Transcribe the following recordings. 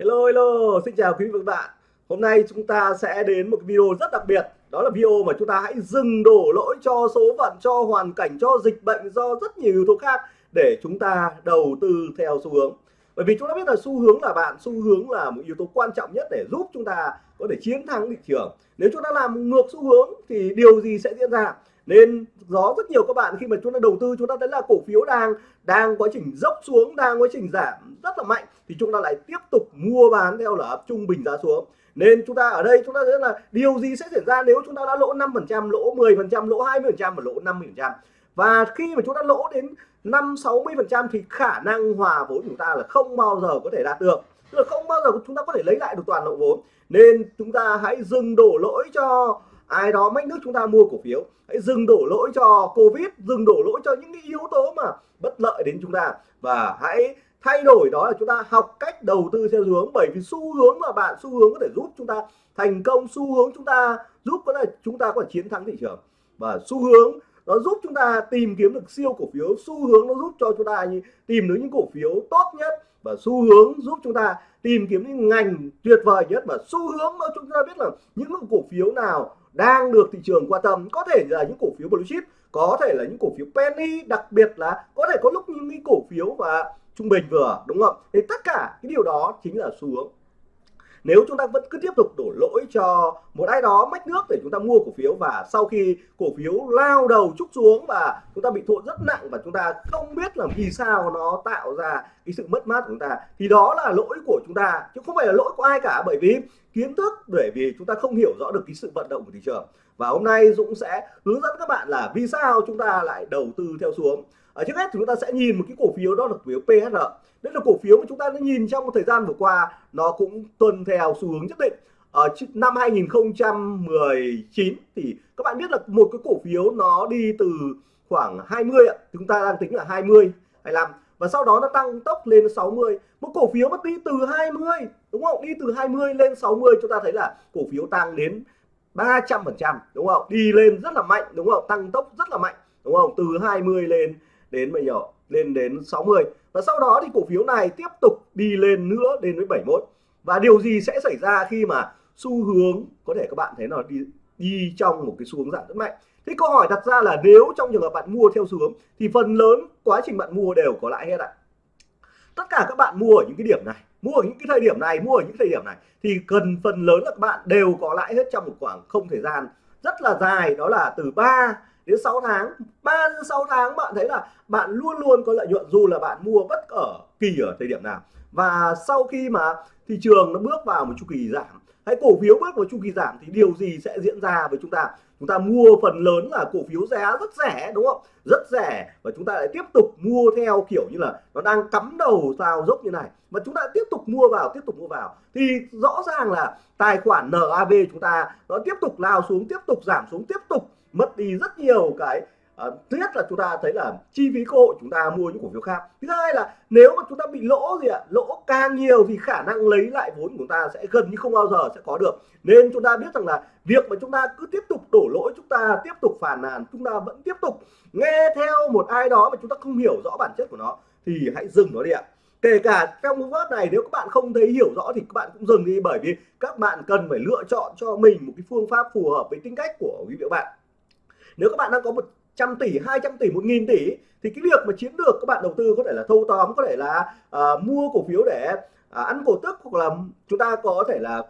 Hello hello, xin chào quý vị và các bạn. Hôm nay chúng ta sẽ đến một video rất đặc biệt. Đó là video mà chúng ta hãy dừng đổ lỗi cho số phận, cho hoàn cảnh, cho dịch bệnh, do rất nhiều yếu tố khác để chúng ta đầu tư theo xu hướng. Bởi vì chúng ta biết là xu hướng là bạn, xu hướng là một yếu tố quan trọng nhất để giúp chúng ta có thể chiến thắng thị trường. Nếu chúng ta làm ngược xu hướng thì điều gì sẽ diễn ra? Nên có rất nhiều các bạn khi mà chúng ta đầu tư chúng ta thấy là cổ phiếu đang đang quá trình dốc xuống đang quá trình giảm rất là mạnh thì chúng ta lại tiếp tục mua bán theo là trung bình giá xuống nên chúng ta ở đây chúng ta thấy là điều gì sẽ xảy ra nếu chúng ta đã lỗ 5 phần trăm lỗ 10 phần trăm lỗ 20 phần trăm và lỗ 50 phần trăm và khi mà chúng ta lỗ đến 5 60 phần trăm thì khả năng hòa vốn chúng ta là không bao giờ có thể đạt được tức là không bao giờ chúng ta có thể lấy lại được toàn bộ vốn nên chúng ta hãy dừng đổ lỗi cho ai đó mách nước chúng ta mua cổ phiếu. Hãy dừng đổ lỗi cho covid, dừng đổ lỗi cho những cái yếu tố mà bất lợi đến chúng ta. Và hãy thay đổi đó là chúng ta học cách đầu tư theo hướng. Bởi vì xu hướng là bạn, xu hướng có thể giúp chúng ta thành công, xu hướng chúng ta giúp có là chúng ta có thể chiến thắng thị trường. Và xu hướng nó giúp chúng ta tìm kiếm được siêu cổ phiếu. Xu hướng nó giúp cho chúng ta tìm được những cổ phiếu tốt nhất. Và xu hướng giúp chúng ta tìm kiếm những ngành tuyệt vời nhất. Và xu hướng nó chúng ta biết là những cổ phiếu nào đang được thị trường quan tâm, có thể là những cổ phiếu blue chip, có thể là những cổ phiếu penny, đặc biệt là có thể có lúc những cái cổ phiếu và trung bình vừa, đúng không? Thì tất cả cái điều đó chính là xu hướng nếu chúng ta vẫn cứ tiếp tục đổ lỗi cho một ai đó mách nước để chúng ta mua cổ phiếu và sau khi cổ phiếu lao đầu trúc xuống và chúng ta bị thua rất nặng và chúng ta không biết là vì sao nó tạo ra cái sự mất mát của chúng ta, thì đó là lỗi của chúng ta. Chứ không phải là lỗi của ai cả, bởi vì kiến thức, bởi vì chúng ta không hiểu rõ được cái sự vận động của thị trường. Và hôm nay Dũng sẽ hướng dẫn các bạn là vì sao chúng ta lại đầu tư theo xuống ở trước hết thì chúng ta sẽ nhìn một cái cổ phiếu đó là cổ phiếu PSR đây là cổ phiếu mà chúng ta đã nhìn trong một thời gian vừa qua, nó cũng tuân theo xu hướng nhất định. Ở năm 2019 thì các bạn biết là một cái cổ phiếu nó đi từ khoảng 20 ạ. Chúng ta đang tính là 20 25 và sau đó nó tăng tốc lên 60 một cổ phiếu mà đi từ 20 đúng không? Đi từ 20 lên 60 chúng ta thấy là cổ phiếu tăng đến 300 phần trăm, đúng không? Đi lên rất là mạnh, đúng không? Tăng tốc rất là mạnh, đúng không? Từ 20 lên đến bây giờ, lên đến 60 và sau đó thì cổ phiếu này tiếp tục đi lên nữa, đến với 71 và điều gì sẽ xảy ra khi mà xu hướng, có thể các bạn thấy là đi đi trong một cái xu hướng giảm rất mạnh? Thế câu hỏi đặt ra là nếu trong trường hợp bạn mua theo xu hướng, thì phần lớn quá trình bạn mua đều có lãi hết ạ? Tất cả các bạn mua ở những cái điểm này, mua ở những cái thời điểm này, mua ở những thời điểm này, thì cần phần lớn là các bạn đều có lãi hết trong một khoảng không thời gian rất là dài, đó là từ 3 đến 6 tháng. 3 đến 6 tháng bạn thấy là bạn luôn luôn có lợi nhuận dù là bạn mua bất ở kỳ ở thời điểm nào. Và sau khi mà thị trường nó bước vào một chu kỳ giảm, hay cổ phiếu bước vào chu kỳ giảm thì điều gì sẽ diễn ra với chúng ta? Chúng ta mua phần lớn là cổ phiếu giá rất rẻ, đúng không? Rất rẻ và chúng ta lại tiếp tục mua theo kiểu như là nó đang cắm đầu vào dốc như này. Và chúng ta tiếp tục mua vào, tiếp tục mua vào thì rõ ràng là tài khoản NAV chúng ta nó tiếp tục lao xuống, tiếp tục giảm xuống, tiếp tục mất đi rất nhiều cái uh, thứ nhất là chúng ta thấy là chi phí cơ hội chúng ta mua những cổ phiếu khác. Thứ hai là nếu mà chúng ta bị lỗ gì ạ lỗ càng nhiều thì khả năng lấy lại vốn của chúng ta sẽ gần như không bao giờ sẽ có được. Nên chúng ta biết rằng là việc mà chúng ta cứ tiếp tục đổ lỗi chúng ta tiếp tục phản nàn chúng ta vẫn tiếp tục nghe theo một ai đó mà chúng ta không hiểu rõ bản chất của nó thì hãy dừng nó đi ạ. Kể cả trong cái vớt này nếu các bạn không thấy hiểu rõ thì các bạn cũng dừng đi bởi vì các bạn cần phải lựa chọn cho mình một cái phương pháp phù hợp với tính cách của quý vị các bạn nếu các bạn đang có một trăm tỷ 200 tỷ 1.000 tỷ thì cái việc mà chiến lược các bạn đầu tư có thể là thâu tóm có thể là uh, mua cổ phiếu để uh, ăn cổ tức hoặc là chúng ta có thể là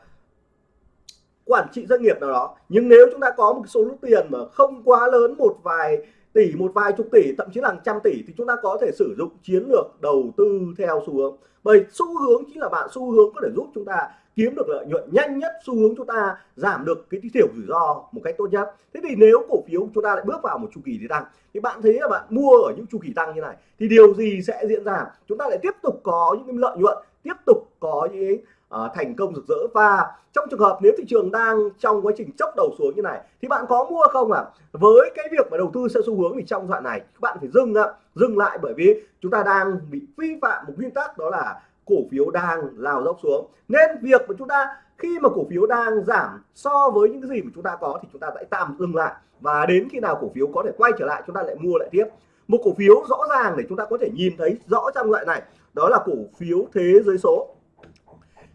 quản trị doanh nghiệp nào đó. Nhưng nếu chúng ta có một số lượng tiền mà không quá lớn một vài tỷ một vài chục tỷ thậm chí là trăm tỷ thì chúng ta có thể sử dụng chiến lược đầu tư theo xu hướng. Bởi xu hướng chính là bạn xu hướng có thể giúp chúng ta kiếm được lợi nhuận nhanh nhất xu hướng chúng ta giảm được cái thiểu rủi ro một cách tốt nhất. Thế thì nếu cổ phiếu chúng ta lại bước vào một chu kỳ đi tăng thì bạn thấy là bạn mua ở những chu kỳ tăng như này thì điều gì sẽ diễn ra? Chúng ta lại tiếp tục có những cái lợi nhuận tiếp tục có những uh, thành công rực rỡ. Và trong trường hợp nếu thị trường đang trong quá trình chốc đầu xuống như này thì bạn có mua không ạ? À? với cái việc mà đầu tư theo xu hướng thì trong đoạn này các bạn phải dừng ạ. Dừng lại bởi vì chúng ta đang bị vi phạm một nguyên tắc đó là cổ phiếu đang lao dốc xuống. Nên việc mà chúng ta, khi mà cổ phiếu đang giảm so với những cái gì mà chúng ta có thì chúng ta sẽ tạm dừng lại. Và đến khi nào cổ phiếu có thể quay trở lại, chúng ta lại mua lại tiếp. Một cổ phiếu rõ ràng để chúng ta có thể nhìn thấy rõ trong loại này, đó là cổ phiếu thế giới số.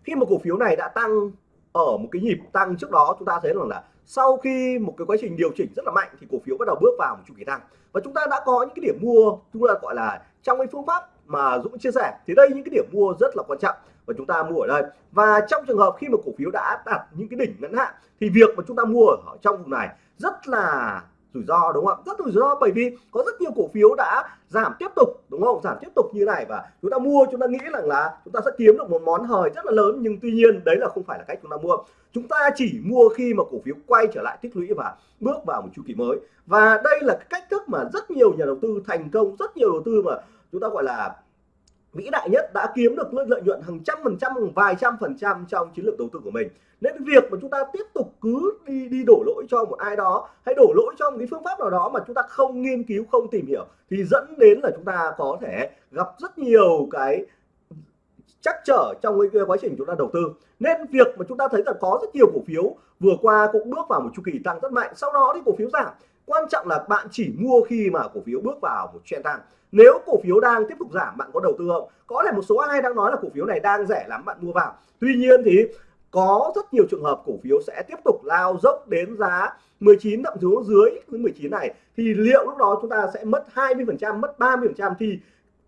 Khi mà cổ phiếu này đã tăng ở một cái nhịp tăng trước đó, chúng ta thấy rằng là sau khi một cái quá trình điều chỉnh rất là mạnh thì cổ phiếu bắt đầu bước vào một chu kỳ tăng. Và chúng ta đã có những cái điểm mua, chúng ta gọi là trong cái phương pháp mà Dũng chia sẻ, thì đây những cái điểm mua rất là quan trọng và chúng ta mua ở đây. Và trong trường hợp khi mà cổ phiếu đã đạt những cái đỉnh ngắn hạn, thì việc mà chúng ta mua ở trong vùng này rất là rủi ro, đúng không ạ? Rất rủi ro bởi vì có rất nhiều cổ phiếu đã giảm tiếp tục, đúng không? Giảm tiếp tục như này và chúng ta mua, chúng ta nghĩ rằng là chúng ta sẽ kiếm được một món hời rất là lớn, nhưng tuy nhiên đấy là không phải là cách chúng ta mua. Chúng ta chỉ mua khi mà cổ phiếu quay trở lại tích lũy và bước vào một chu kỳ mới. Và đây là cái cách thức mà rất nhiều nhà đầu tư thành công, rất nhiều đầu tư mà chúng ta gọi là vĩ đại nhất đã kiếm được lợi nhuận hàng trăm phần trăm vài trăm phần trăm trong chiến lược đầu tư của mình. Nên việc mà chúng ta tiếp tục cứ đi đi đổ lỗi cho một ai đó, hay đổ lỗi cho một cái phương pháp nào đó mà chúng ta không nghiên cứu, không tìm hiểu, thì dẫn đến là chúng ta có thể gặp rất nhiều cái chắc trở trong cái quá trình chúng ta đầu tư. Nên việc mà chúng ta thấy là có rất nhiều cổ phiếu, vừa qua cũng bước vào một chu kỳ tăng rất mạnh, sau đó thì cổ phiếu giảm quan trọng là bạn chỉ mua khi mà cổ phiếu bước vào một trend tăng nếu cổ phiếu đang tiếp tục giảm, bạn có đầu tư không? Có lẽ một số ai đang nói là cổ phiếu này đang rẻ lắm, bạn mua vào. Tuy nhiên thì có rất nhiều trường hợp cổ phiếu sẽ tiếp tục lao dốc đến giá 19 thậm chí dưới 19 này. Thì liệu lúc đó chúng ta sẽ mất 20 phần trăm, mất 30 phần trăm? Thì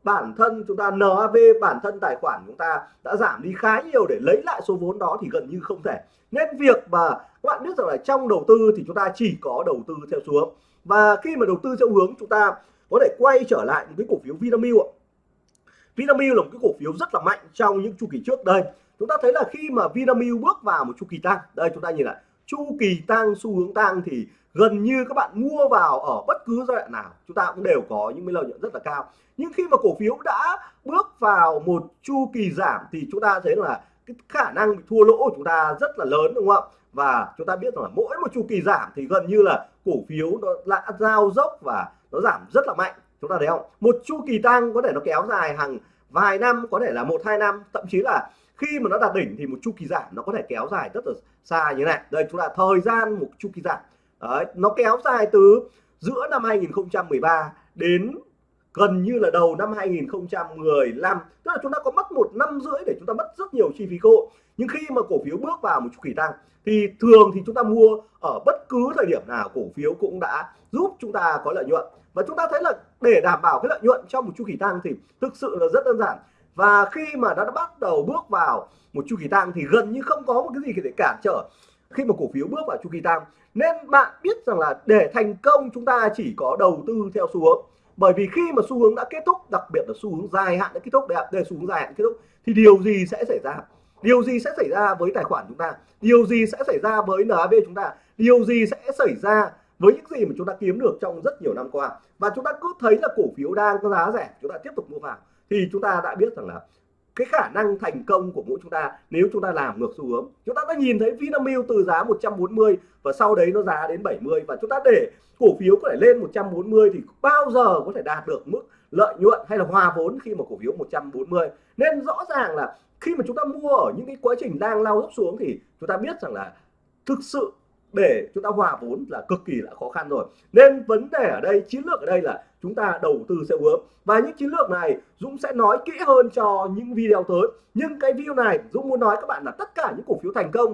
bản thân chúng ta NAV bản thân tài khoản chúng ta đã giảm đi khá nhiều để lấy lại số vốn đó thì gần như không thể. Nên việc mà các bạn biết rằng là trong đầu tư thì chúng ta chỉ có đầu tư theo xuống và khi mà đầu tư theo hướng, chúng ta có thể quay trở lại những cái cổ phiếu Vinamilk Vinamilk là một cái cổ phiếu rất là mạnh trong những chu kỳ trước. Đây, chúng ta thấy là khi mà Vinamilk bước vào một chu kỳ tăng, đây chúng ta nhìn lại chu kỳ tăng xu hướng tăng thì gần như các bạn mua vào ở bất cứ giai đoạn nào. Chúng ta cũng đều có những lợi nhuận rất là cao. Nhưng khi mà cổ phiếu đã bước vào một chu kỳ giảm thì chúng ta thấy là cái khả năng bị thua lỗ của chúng ta rất là lớn, đúng không ạ? Và chúng ta biết rằng là mỗi một chu kỳ giảm thì gần như là cổ phiếu nó đã giao dốc và nó giảm rất là mạnh. Chúng ta thấy không? Một chu kỳ tăng có thể nó kéo dài hàng vài năm, có thể là một, hai năm, thậm chí là khi mà nó đạt đỉnh thì một chu kỳ giảm nó có thể kéo dài rất là xa như này. Đây chúng ta thời gian một chu kỳ giảm. Đấy, nó kéo dài từ giữa năm 2013 đến gần như là đầu năm 2015 tức là chúng ta có mất một năm rưỡi để chúng ta mất rất nhiều chi phí cơ hội. Nhưng khi mà cổ phiếu bước vào một chu kỳ tăng thì thường thì chúng ta mua ở bất cứ thời điểm nào cổ phiếu cũng đã giúp chúng ta có lợi nhuận. Và chúng ta thấy là để đảm bảo cái lợi nhuận trong một chu kỳ tăng thì thực sự là rất đơn giản và khi mà nó đã bắt đầu bước vào một chu kỳ tăng thì gần như không có một cái gì để cản trở. Khi mà cổ phiếu bước vào chu kỳ tăng nên bạn biết rằng là để thành công chúng ta chỉ có đầu tư theo xu hướng. Bởi vì khi mà xu hướng đã kết thúc, đặc biệt là xu hướng dài hạn đã kết thúc đây xu hướng dài hạn kết thúc, thì điều gì sẽ xảy ra? Điều gì sẽ xảy ra với tài khoản chúng ta? Điều gì sẽ xảy ra với NAV chúng ta? Điều gì sẽ xảy ra với những gì mà chúng ta kiếm được trong rất nhiều năm qua? Và chúng ta cứ thấy là cổ phiếu đang có giá rẻ, chúng ta tiếp tục mua vào thì chúng ta đã biết rằng là cái khả năng thành công của mỗi chúng ta, nếu chúng ta làm ngược xu hướng, chúng ta đã nhìn thấy Vinamilk từ giá 140 và sau đấy nó giá đến 70 và chúng ta để cổ phiếu có thể lên 140 thì bao giờ có thể đạt được mức lợi nhuận hay là hòa vốn khi mà cổ phiếu 140 nên rõ ràng là khi mà chúng ta mua ở những cái quá trình đang lao dốc xuống thì chúng ta biết rằng là thực sự để chúng ta hòa vốn là cực kỳ là khó khăn rồi. Nên vấn đề ở đây, chiến lược ở đây là chúng ta đầu tư sẽ hướng và những chiến lược này, Dũng sẽ nói kỹ hơn cho những video tới. Nhưng cái video này, Dũng muốn nói các bạn là tất cả những cổ phiếu thành công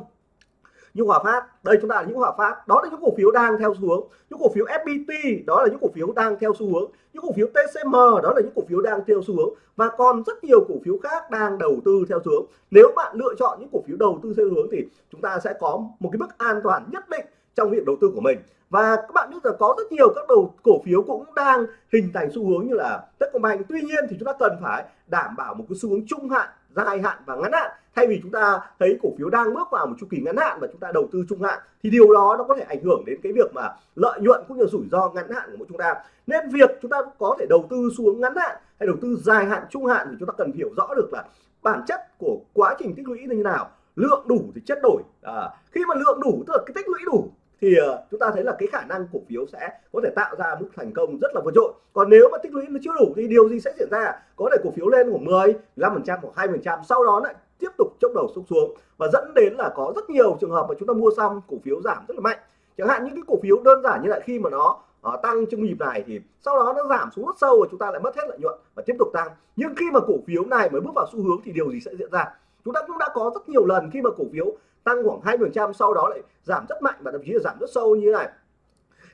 như Hòa Phát, đây chúng ta là những Hòa Phát. Đó là những cổ phiếu đang theo xu hướng. Những cổ phiếu FPT đó là những cổ phiếu đang theo xu hướng. Những cổ phiếu TCM đó là những cổ phiếu đang theo xu hướng. Và còn rất nhiều cổ phiếu khác đang đầu tư theo xu hướng. Nếu bạn lựa chọn những cổ phiếu đầu tư theo hướng thì chúng ta sẽ có một cái mức an toàn nhất định trong việc đầu tư của mình. Và các bạn biết là có rất nhiều các đầu, cổ phiếu cũng đang hình thành xu hướng như là Techcombank. Tuy nhiên thì chúng ta cần phải đảm bảo một cái xu hướng trung hạn dài hạn và ngắn hạn. Thay vì chúng ta thấy cổ phiếu đang bước vào một chu kỳ ngắn hạn và chúng ta đầu tư trung hạn thì điều đó nó có thể ảnh hưởng đến cái việc mà lợi nhuận cũng như rủi ro ngắn hạn của mỗi chúng ta. Nên việc chúng ta có thể đầu tư xuống ngắn hạn hay đầu tư dài hạn trung hạn thì chúng ta cần hiểu rõ được là bản chất của quá trình tích lũy như thế nào. Lượng đủ thì chất đổi. À, khi mà lượng đủ tức là cái tích lũy đủ thì uh, chúng ta thấy là cái khả năng cổ phiếu sẽ có thể tạo ra mức thành công rất là vượt trội. Còn nếu mà tích lũy nó chưa đủ thì điều gì sẽ diễn ra? Có thể cổ phiếu lên khoảng 10 5 phần trăm hoặc hai phần trăm sau đó lại tiếp tục chốc đầu xuống xuống và dẫn đến là có rất nhiều trường hợp mà chúng ta mua xong cổ phiếu giảm rất là mạnh. Chẳng hạn những cái cổ phiếu đơn giản như là khi mà nó uh, tăng trong nhịp này thì sau đó nó giảm xuống rất sâu và chúng ta lại mất hết lợi nhuận và tiếp tục tăng. Nhưng khi mà cổ phiếu này mới bước vào xu hướng thì điều gì sẽ diễn ra? Chúng ta cũng đã có rất nhiều lần khi mà cổ phiếu tăng khoảng 20% sau đó lại giảm rất mạnh và thậm chí là giảm rất sâu như thế này.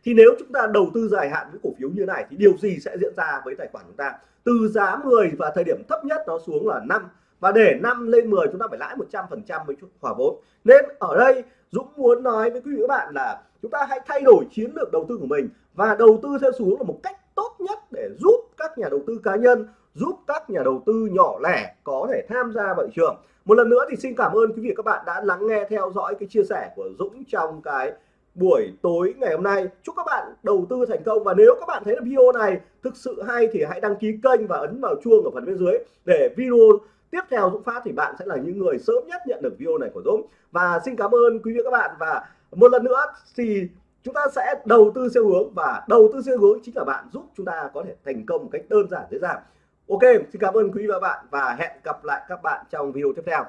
Thì nếu chúng ta đầu tư dài hạn với cổ phiếu như thế này thì điều gì sẽ diễn ra với tài khoản chúng ta? Từ giá 10 và thời điểm thấp nhất nó xuống là 5 và để 5 lên 10 chúng ta phải lãi 100% với chút hòa vốn. Nên ở đây, Dũng muốn nói với quý vị các bạn là chúng ta hãy thay đổi chiến lược đầu tư của mình và đầu tư theo xuống là một cách tốt nhất để giúp các nhà đầu tư cá nhân giúp các nhà đầu tư nhỏ lẻ có thể tham gia vào thị trường. Một lần nữa thì xin cảm ơn quý vị các bạn đã lắng nghe, theo dõi cái chia sẻ của Dũng trong cái buổi tối ngày hôm nay. Chúc các bạn đầu tư thành công và nếu các bạn thấy là video này thực sự hay thì hãy đăng ký kênh và ấn vào chuông ở phần bên dưới để video tiếp theo Dũng phát thì bạn sẽ là những người sớm nhất nhận được video này của Dũng. Và xin cảm ơn quý vị các bạn và một lần nữa thì chúng ta sẽ đầu tư theo hướng và đầu tư theo hướng chính là bạn giúp chúng ta có thể thành công một cách đơn giản, dễ dàng ok, xin cảm ơn quý vị và bạn và hẹn gặp lại các bạn trong video tiếp theo.